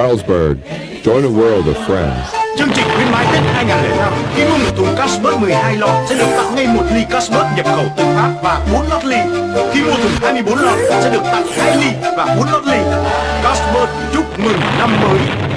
Carlsberg. Join a world of friends. Chương trình khuyến mãi Tết 2005 khi mua một thùng Carlsberg 12 lọ sẽ được tặng ngay một ly Carlsberg nhập khẩu từ Pháp và 4 lót ly. Khi mua thùng 24 lọ sẽ được tặng 2 ly và 4 lót ly. Carlsberg chúc mừng năm mới.